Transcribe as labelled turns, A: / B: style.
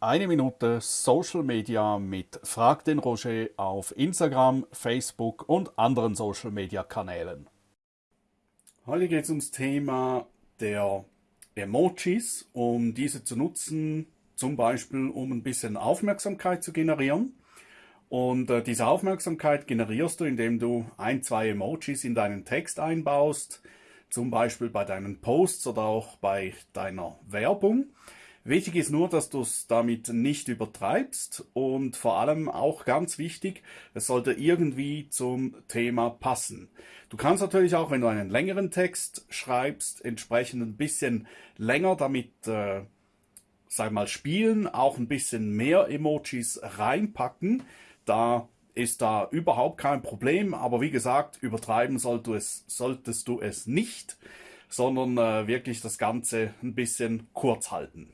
A: Eine Minute Social Media mit Frag den Roger auf Instagram, Facebook und anderen Social Media Kanälen. Heute geht es ums Thema der Emojis, um diese zu nutzen, zum Beispiel um ein bisschen Aufmerksamkeit zu generieren. Und äh, diese Aufmerksamkeit generierst du, indem du ein, zwei Emojis in deinen Text einbaust, zum Beispiel bei deinen Posts oder auch bei deiner Werbung. Wichtig ist nur, dass du es damit nicht übertreibst und vor allem auch ganz wichtig, es sollte irgendwie zum Thema passen. Du kannst natürlich auch, wenn du einen längeren Text schreibst, entsprechend ein bisschen länger damit, äh, sag mal, spielen, auch ein bisschen mehr Emojis reinpacken. Da ist da überhaupt kein Problem, aber wie gesagt, übertreiben solltest du es, solltest du es nicht, sondern äh, wirklich das Ganze ein bisschen kurz halten.